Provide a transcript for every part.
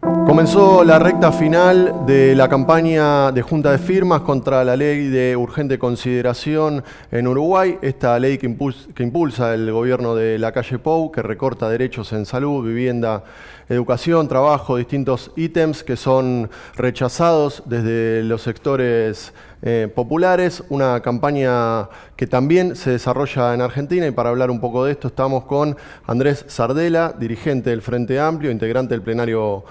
Comenzó la recta final de la campaña de junta de firmas contra la ley de urgente consideración en Uruguay, esta ley que impulsa, el gobierno de la calle Pou, que recorta derechos en salud, vivienda, educación, trabajo, distintos ítems que son rechazados desde los sectores eh, populares, una campaña que también se desarrolla en Argentina y para hablar un poco de esto estamos con Andrés Sardela, dirigente del Frente Amplio, integrante del plenario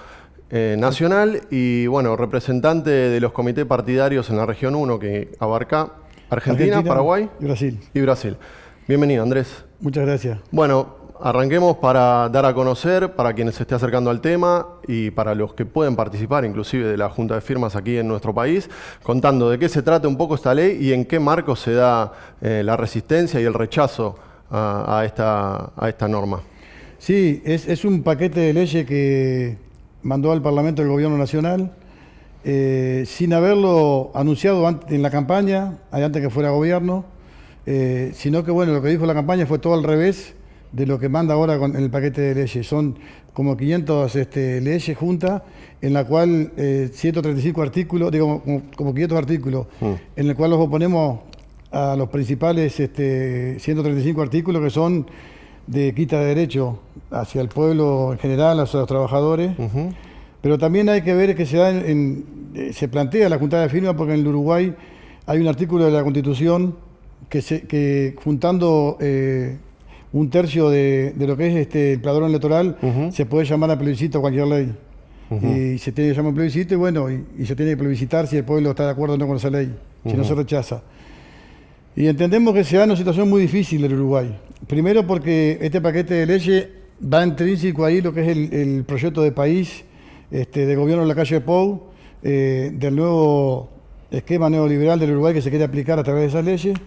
eh, nacional y bueno, representante de los comités partidarios en la región 1 que abarca Argentina, Paraguay y Brasil. Y Brasil. Bienvenido, Andrés. Muchas gracias. Bueno, arranquemos para dar a conocer, para quienes se esté acercando al tema y para los que pueden participar, inclusive de la Junta de Firmas aquí en nuestro país, contando de qué se trata un poco esta ley y en qué marco se da eh, la resistencia y el rechazo a, esta, a esta norma. Sí, es, es un paquete de leyes que mandó al Parlamento el Gobierno Nacional, eh, sin haberlo anunciado en la campaña, antes que fuera gobierno, eh, sino que bueno, lo que dijo la campaña fue todo al revés de lo que manda ahora con el paquete de leyes. Son como 500 este, leyes juntas, en la cual 135 eh, artículos, digo, como, 500 artículos, mm. en el cual los oponemos a los principales este, 135 artículos que son de quita de derecho hacia el pueblo en general, hacia los trabajadores. Pero también hay que ver que se, da en, eh, se plantea la Junta de Firma porque en el Uruguay hay un artículo de la Constitución que, se, que juntando eh, un tercio de, lo que es este, el padrón electoral se puede llamar a plebiscito cualquier ley. Y se tiene que llamar a plebiscito y bueno, y, se tiene que plebiscitar si el pueblo está de acuerdo o no con esa ley, si no se rechaza. Y entendemos que se da una situación muy difícil en Uruguay. Primero porque este paquete de leyes va intrínseco ahí lo que es el, proyecto de país este, de gobierno de la calle Pou, eh, del nuevo esquema neoliberal del Uruguay que se quiere aplicar a través de esas leyes.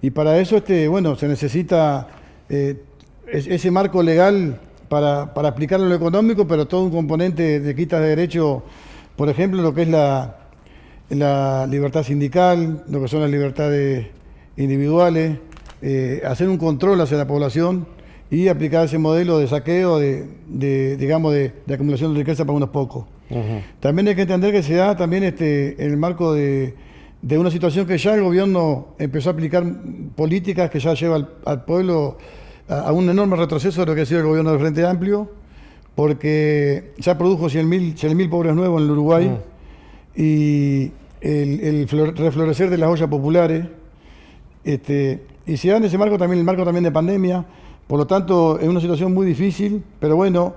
Y para eso, este, bueno, se necesita eh, ese marco legal para, para aplicarlo en lo económico, pero todo un componente de quitas de derecho, por ejemplo, lo que es la, la libertad sindical, lo que son las libertades individuales, eh, hacer un control hacia la población y aplicar ese modelo de saqueo, de, digamos, de, acumulación de riqueza para unos pocos. También hay que entender que se da también este, en el marco de, una situación que ya el gobierno empezó a aplicar políticas que ya lleva al, pueblo a, un enorme retroceso de lo que ha sido el gobierno del Frente Amplio, porque ya produjo 100.000 pobres nuevos en el Uruguay y el, reflorecer de las ollas populares. Este, y se da en ese marco también, el marco también de pandemia, por lo tanto es una situación muy difícil, pero bueno,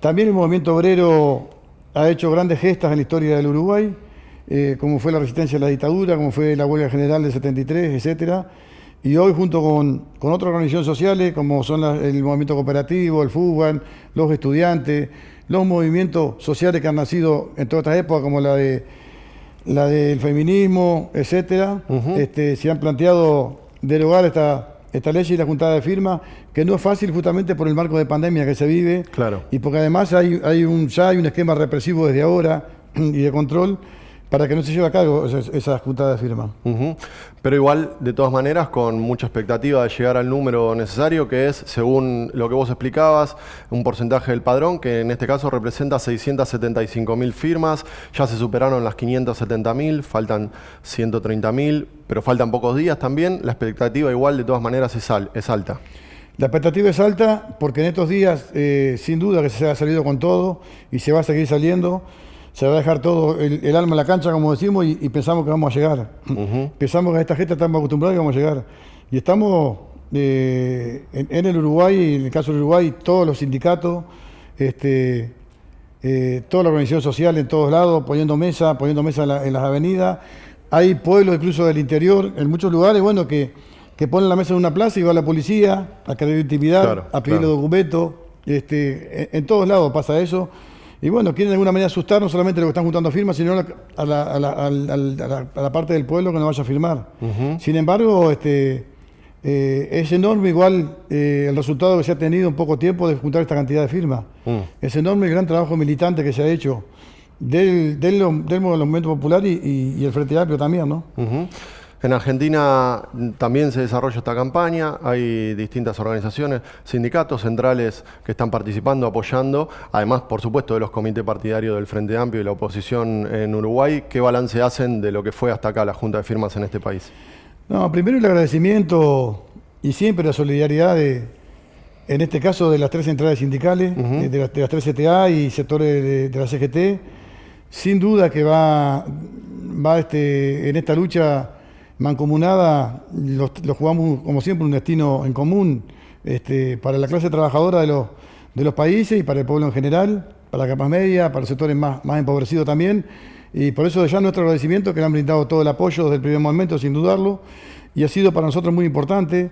también el movimiento obrero ha hecho grandes gestas en la historia del Uruguay, eh, como fue la resistencia a la dictadura, como fue la huelga general del 73, etcétera. Y hoy junto con, con otras organizaciones sociales, como son el movimiento cooperativo, el fútbol, los estudiantes, los movimientos sociales que han nacido en todas estas épocas, como la de la del feminismo, etcétera, este, se han planteado derogar esta, esta ley y la juntada de firma, que no es fácil justamente por el marco de pandemia que se vive. Claro. Y porque además hay, hay un, ya hay un esquema represivo desde ahora y de control para que no se lleve a cabo esa, juntada de firma. Pero igual, de todas maneras, con mucha expectativa de llegar al número necesario, que es, según lo que vos explicabas, un porcentaje del padrón, que en este caso representa 675 mil firmas, ya se superaron las 570 mil, faltan 130 mil, pero faltan pocos días también, la expectativa igual de todas maneras es, es alta. La expectativa es alta porque en estos días, eh, sin duda que se ha salido con todo y se va a seguir saliendo se va a dejar todo el, alma en la cancha, como decimos, y, pensamos que vamos a llegar. Pensamos que a esta gente estamos acostumbrados y vamos a llegar. Y estamos eh, en, el Uruguay, en el caso del Uruguay, todos los sindicatos, este, eh, toda la organización social en todos lados, poniendo mesa, poniendo mesa en, las avenidas. Hay pueblos incluso del interior, en muchos lugares, bueno, que, ponen la mesa en una plaza y va la policía a querer intimidar, a pedirle documentos. Este, en todos lados pasa eso. Y bueno, quieren de alguna manera asustar no solamente a los que están juntando firmas, sino a la, parte del pueblo que no vaya a firmar. Sin embargo, este, eh, es enorme igual eh, el resultado que se ha tenido en poco tiempo de juntar esta cantidad de firmas. Mm. Es enorme el gran trabajo militante que se ha hecho del, del, movimiento popular y, el Frente Amplio también, ¿no? En Argentina también se desarrolla esta campaña, hay distintas organizaciones, sindicatos centrales que están participando, apoyando, además, por supuesto, de los comités partidarios del Frente Amplio y la oposición en Uruguay. ¿Qué balance hacen de lo que fue hasta acá la Junta de Firmas en este país? No, primero el agradecimiento y siempre la solidaridad de, en este caso, de las tres centrales sindicales, de, las, tres CTA y sectores de, la CGT. Sin duda que va, va este, en esta lucha mancomunada, los, jugamos como siempre un destino en común este, para la clase trabajadora de los, países y para el pueblo en general, para la capa media, para los sectores más, más empobrecidos también. Y por eso ya nuestro agradecimiento que le han brindado todo el apoyo desde el primer momento, sin dudarlo, y ha sido para nosotros muy importante.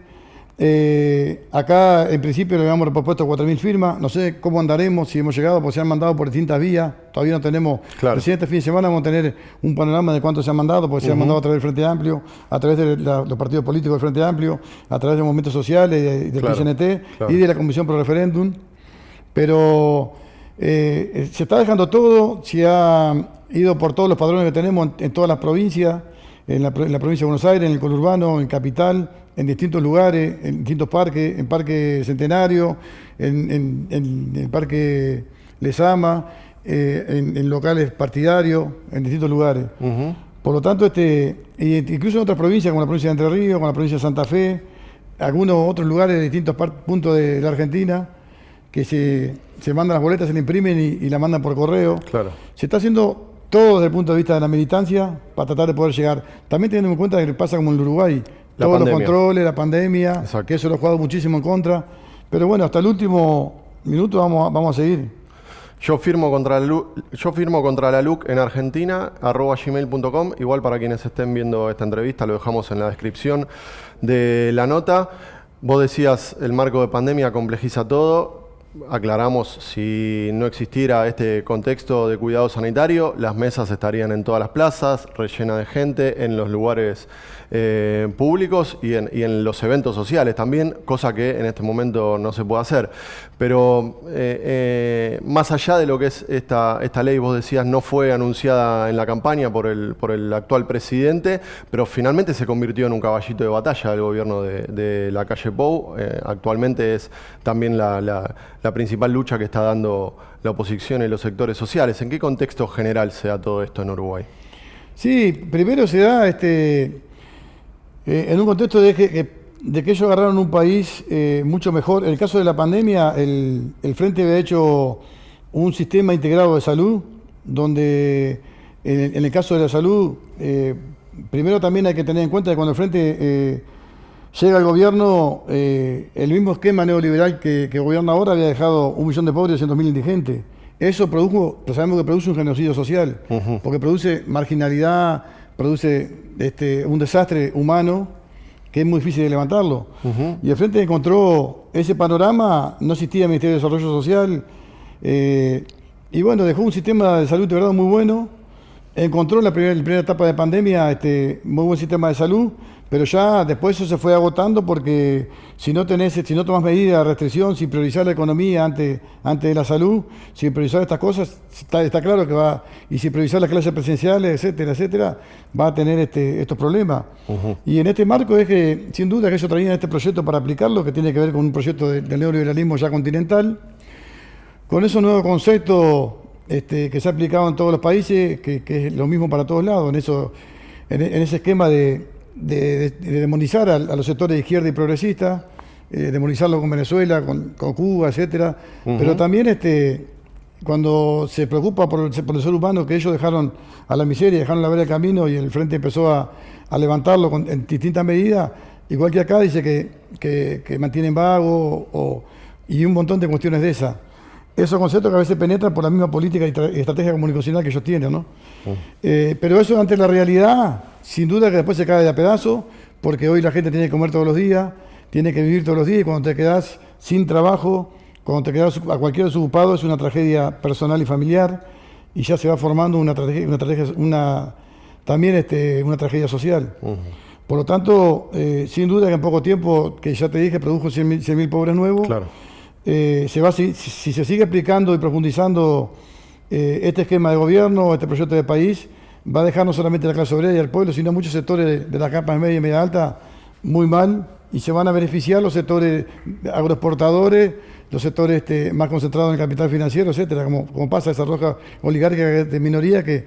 Eh, acá, en principio, le habíamos propuesto 4.000 firmas. No sé cómo andaremos, si hemos llegado, porque se han mandado por distintas vías. Todavía no tenemos. Claro. Recién este fin de semana vamos a tener un panorama de cuánto se han mandado, porque se han mandado a través del Frente Amplio, a través de los partidos políticos del Frente Amplio, a través de movimientos sociales, del PCNT y de la Comisión Pro Referéndum. Pero eh, se está dejando todo, se ha ido por todos los padrones que tenemos en, todas las provincias, en la, provincia de Buenos Aires, en el conurbano, en capital, en distintos lugares, en distintos parques, en Parque Centenario, en, el Parque Lesama, eh, en, locales partidarios, en distintos lugares. Por lo tanto, este, incluso en otras provincias, como la provincia de Entre Ríos, como la provincia de Santa Fe, algunos otros lugares de distintos puntos de la Argentina, que se, se mandan las boletas, se le imprimen y, y la mandan por correo. Claro. Se está haciendo todo desde el punto de vista de la militancia para tratar de poder llegar. También teniendo en cuenta que pasa como en Uruguay, todos los controles, la pandemia, que eso lo ha jugado muchísimo en contra. Pero bueno, hasta el último minuto vamos, vamos a seguir. Yo firmo contra la LUC, yo firmo contra la LUC en Argentina, arroba gmail.com. Igual para quienes estén viendo esta entrevista, lo dejamos en la descripción de la nota. Vos decías, el marco de pandemia complejiza todo aclaramos, si no existiera este contexto de cuidado sanitario, las mesas estarían en todas las plazas, rellenas de gente, en los lugares eh, públicos y en, los eventos sociales también, cosa que en este momento no se puede hacer. Pero eh, eh, más allá de lo que es esta, esta ley, vos decías, no fue anunciada en la campaña por el, por el actual presidente, pero finalmente se convirtió en un caballito de batalla del gobierno de, la calle Pou. actualmente es también la, principal lucha que está dando la oposición y los sectores sociales. ¿En qué contexto general se da todo esto en Uruguay? Sí, primero se da este, eh, en un contexto de que, de que, ellos agarraron un país eh, mucho mejor. En el caso de la pandemia, el, Frente había hecho un sistema integrado de salud, donde en, el caso de la salud, eh, primero también hay que tener en cuenta que cuando el Frente llega al gobierno, el mismo esquema neoliberal que, gobierna ahora había dejado un millón de pobres y 200.000 indigentes. Eso produjo, pues sabemos que produce un genocidio social, porque produce marginalidad, produce este, un desastre humano que es muy difícil de levantarlo. Y el Frente encontró ese panorama, no existía el Ministerio de Desarrollo Social, eh, y bueno, dejó un sistema de salud de verdad muy bueno, encontró en la primera, primera etapa de pandemia este, muy buen sistema de salud, pero ya después eso se fue agotando porque si no tenés, si no tomas medidas de restricción, sin priorizar la economía antes, antes de la salud, sin priorizar estas cosas, está, claro que va, y sin priorizar las clases presenciales, etcétera, etcétera, va a tener este, estos problemas. Y en este marco es que, sin duda, que ellos traían este proyecto para aplicarlo, que tiene que ver con un proyecto de, del neoliberalismo ya continental, con esos nuevos conceptos este, que se ha aplicado en todos los países, que, es lo mismo para todos lados, en, eso, en ese esquema de de, demonizar a, los sectores de izquierda y progresista, eh, demonizarlo con Venezuela, con, Cuba, etcétera, pero también este, cuando se preocupa por el, ser humano, que ellos dejaron a la miseria, dejaron la vera del camino y el Frente empezó a, levantarlo en distintas medidas, igual que acá dice que, que, mantienen vago y un montón de cuestiones de esas. Esos conceptos que a veces penetran por la misma política y, estrategia comunicacional que ellos tienen, ¿no? Eh, pero eso ante la realidad sin duda que después se cae de a pedazo, porque hoy la gente tiene que comer todos los días, tiene que vivir todos los días y cuando te quedas sin trabajo, cuando te quedas a cualquier desocupado es una tragedia personal y familiar y ya se va formando una tragedia, una una, también este, una tragedia social. Por lo tanto, eh, sin duda que en poco tiempo, que ya te dije, produjo 100.000 pobres nuevos, eh, se va, si, se sigue aplicando y profundizando eh, este esquema de gobierno, este proyecto de país, va a dejar no solamente la clase obrera y el pueblo, sino muchos sectores de, las capas media y media alta muy mal y se van a beneficiar los sectores agroexportadores, los sectores este, más concentrados en el capital financiero, etcétera, como, como pasa esa roja oligárquica de minoría que,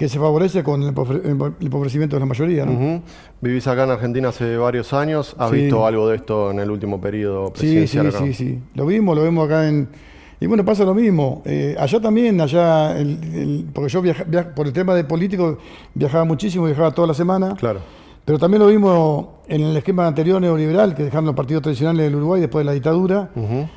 que se favorece con el empobrecimiento de la mayoría. ¿no? Vivís acá en Argentina hace varios años, ¿has visto algo de esto en el último periodo presidencial? Sí, sí, sí, sí, lo vimos, lo vemos acá en... Y bueno, pasa lo mismo. Eh, allá también, allá, porque yo por el tema de político viajaba muchísimo, viajaba toda la semana. Claro. Pero también lo vimos en el esquema anterior neoliberal, que dejaron los partidos tradicionales del Uruguay después de la dictadura.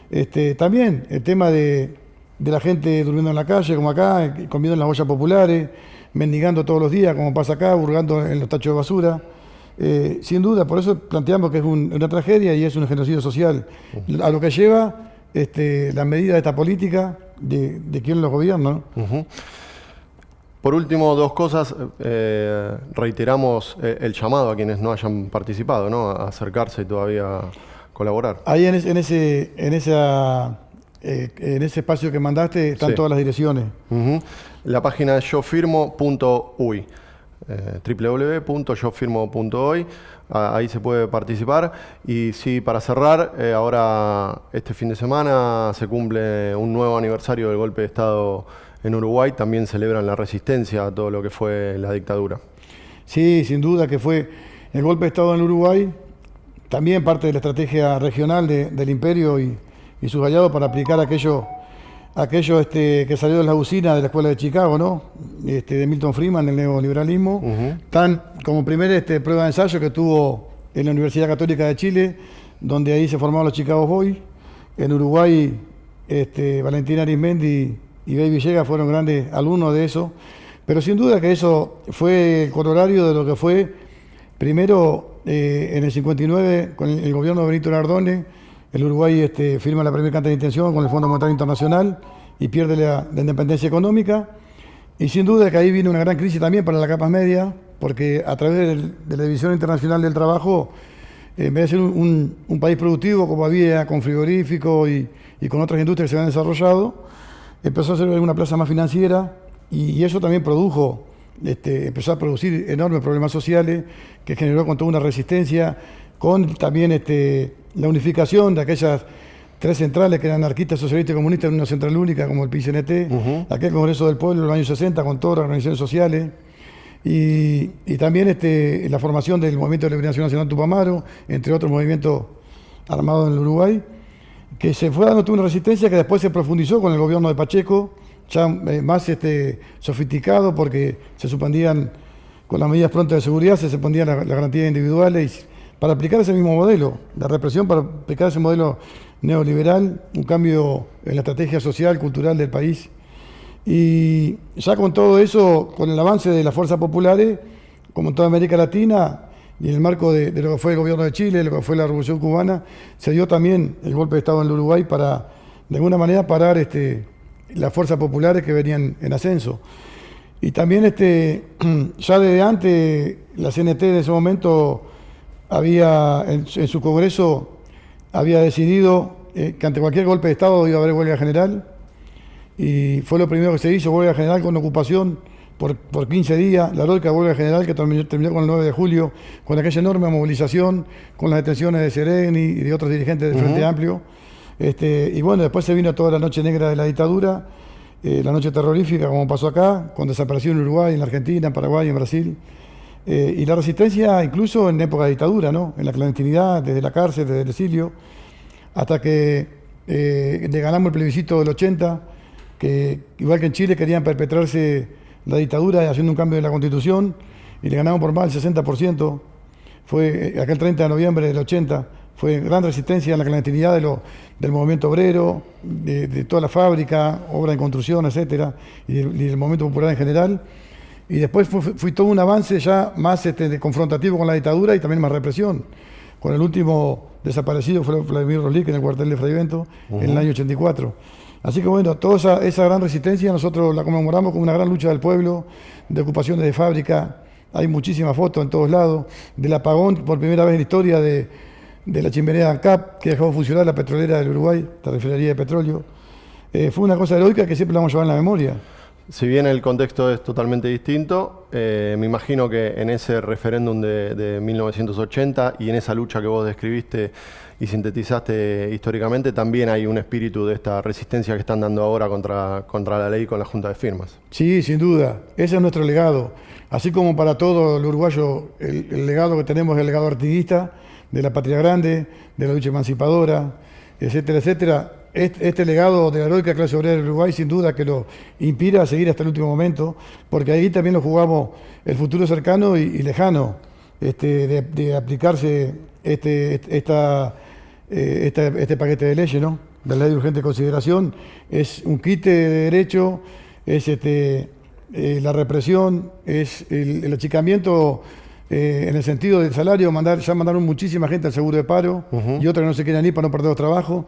este, también el tema de, de, la gente durmiendo en la calle, como acá, comiendo en las ollas populares, mendigando todos los días, como pasa acá, hurgando en los tachos de basura. Eh, sin duda, por eso planteamos que es una tragedia y es un genocidio social. A lo que lleva este, la medida de esta política de, de quién los gobierna. Por último, dos cosas. Eh, reiteramos eh, el llamado a quienes no hayan participado, ¿no? a acercarse y todavía colaborar. Ahí en, ese, en, esa, en ese espacio que mandaste están todas las direcciones. La página es yofirmo.uy, eh, www.yofirmo.uy, ahí se puede participar. Y sí, para cerrar, eh, ahora este fin de semana se cumple un nuevo aniversario del golpe de Estado en Uruguay, también celebran la resistencia a todo lo que fue la dictadura. Sí, sin duda que fue el golpe de Estado en Uruguay, también parte de la estrategia regional del imperio y, y sus aliados para aplicar aquello aquello este, que salió de la usina de la Escuela de Chicago, ¿no? Este, de Milton Freeman, el neoliberalismo, tan como primer este, prueba de ensayo que tuvo en la Universidad Católica de Chile, donde ahí se formaron los Chicago Boys. En Uruguay, este, Valentina Arismendi y Baby Villegas fueron grandes alumnos de eso. Pero sin duda que eso fue el corolario de lo que fue, primero eh, en el 59, con el, gobierno de Benito Nardone, el Uruguay este, firma la primera carta de intención con el Fondo Monetario Internacional y pierde la, independencia económica. Y sin duda que ahí viene una gran crisis también para la capas media, porque a través de la División Internacional del Trabajo, en vez de ser un, país productivo como había, con frigorífico y, con otras industrias que se habían desarrollado, empezó a ser una plaza más financiera y, eso también produjo, este, empezó a producir enormes problemas sociales que generó con toda una resistencia, con también este, la unificación de aquellas tres centrales que eran anarquistas, socialistas y comunistas en una central única como el PCNT, aquel Congreso del Pueblo en los años 60 con todas las organizaciones sociales, y, también este, la formación del Movimiento de Liberación Nacional Tupamaro, entre otros movimientos armados en el Uruguay, que se fue dando una resistencia que después se profundizó con el gobierno de Pacheco, ya eh, más este, sofisticado porque se suspendían con las medidas prontas de seguridad, se suspendían las, las garantías individuales para aplicar ese mismo modelo, la represión para aplicar ese modelo neoliberal, un cambio en la estrategia social, cultural del país. Y ya con todo eso, con el avance de las fuerzas populares, como en toda América Latina, y en el marco de, lo que fue el gobierno de Chile, lo que fue la Revolución Cubana, se dio también el golpe de Estado en el Uruguay para, de alguna manera, parar este, las fuerzas populares que venían en ascenso. Y también este, ya desde antes, la CNT en ese momento había en, su Congreso había decidido eh, que ante cualquier golpe de Estado iba a haber huelga general y fue lo primero que se hizo, huelga general con ocupación por, por 15 días, la lógica huelga general que terminó, con el 9 de julio, con aquella enorme movilización, con las detenciones de Sereni y de otros dirigentes del Frente Amplio. Este, y bueno, después se vino toda la noche negra de la dictadura, eh, la noche terrorífica como pasó acá, con desaparición en Uruguay, en la Argentina, en Paraguay, en Brasil. Eh, y la resistencia incluso en época de dictadura, ¿no? en la clandestinidad, desde la cárcel, desde el exilio, hasta que eh, le ganamos el plebiscito del 80, que igual que en Chile querían perpetrarse la dictadura haciendo un cambio de la constitución, y le ganamos por más del 60%, fue eh, aquel 30 de noviembre del 80, fue gran resistencia en la clandestinidad de del movimiento obrero, de, toda la fábrica, obra en construcción, etcétera, y del movimiento popular en general. Y después fui, todo un avance ya más este, confrontativo con la dictadura y también más represión. Con el último desaparecido fue Vladimir Rolik en el cuartel de Fray Bento en el año 84. Así que bueno, toda esa, gran resistencia nosotros la conmemoramos como una gran lucha del pueblo, de ocupaciones de fábrica. Hay muchísimas fotos en todos lados del apagón por primera vez en la historia de, la chimenea ANCAP, que dejó funcionar la petrolera del Uruguay, la refinería de petróleo. Eh, fue una cosa heroica que siempre la vamos a llevar en la memoria. Si bien el contexto es totalmente distinto, eh, me imagino que en ese referéndum de, de 1980 y en esa lucha que vos describiste y sintetizaste históricamente, también hay un espíritu de esta resistencia que están dando ahora contra, contra la ley con la Junta de Firmas. Sí, sin duda. Ese es nuestro legado. Así como para todo el uruguayo, el, el legado que tenemos es el legado artiguista, de la patria grande, de la lucha emancipadora, etcétera, etcétera. Este, este, legado de la heroica clase obrera del Uruguay sin duda que lo inspira a seguir hasta el último momento, porque ahí también lo jugamos el futuro cercano y, y lejano este, de, de, aplicarse este, esta, eh, esta, este paquete de leyes, ¿no? de la ley de urgente consideración. Es un quite de derecho, es este, eh, la represión, es el, el achicamiento eh, en el sentido del salario, mandar, ya mandaron muchísima gente al seguro de paro uh -huh. y otras no se quieren ir para no perder los trabajos,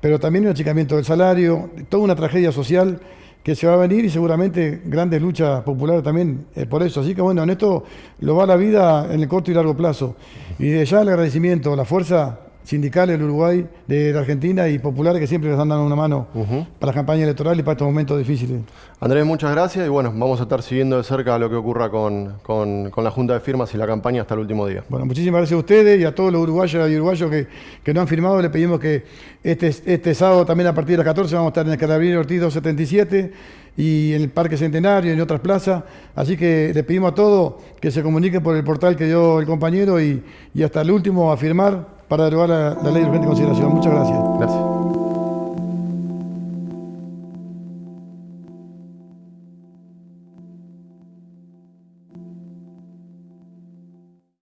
pero también un achicamiento del salario, toda una tragedia social que se va a venir y seguramente grandes luchas populares también eh, por eso. Así que bueno, en esto lo va la vida en el corto y largo plazo. Y de ya el agradecimiento, la fuerza sindicales del Uruguay, de la Argentina y populares que siempre les han dado una mano uh -huh. para la campaña electoral y para estos momentos difíciles. Andrés, muchas gracias y bueno, vamos a estar siguiendo de cerca lo que ocurra con, con, con, la Junta de Firmas y la campaña hasta el último día. Bueno, muchísimas gracias a ustedes y a todos los uruguayos y uruguayos que, que no han firmado. Le pedimos que este, este sábado también a partir de las 14 vamos a estar en el Carabinero Ortiz 277 y en el Parque Centenario y en otras plazas. Así que le pedimos a todos que se comuniquen por el portal que dio el compañero y, y hasta el último a firmar para derogar la, la ley de urgente consideración. Muchas gracias. Gracias.